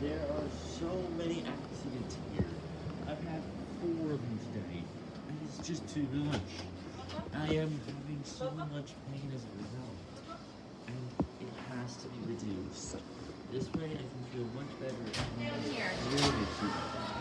There are so many accidents here. I've had four of them today, and it's just too much. I am having so much pain as a result, and it has to be reduced. This way I can feel much better